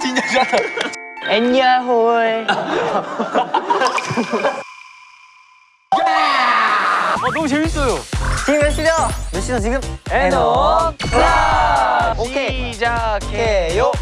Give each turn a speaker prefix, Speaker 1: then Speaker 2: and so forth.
Speaker 1: 진짜
Speaker 2: 잘한다.
Speaker 3: 안녕홀. 어, 너무 재밌어요. 지금 몇 시죠? 몇 시죠 지금? 에너 클럽! 어. 어. 시작해요.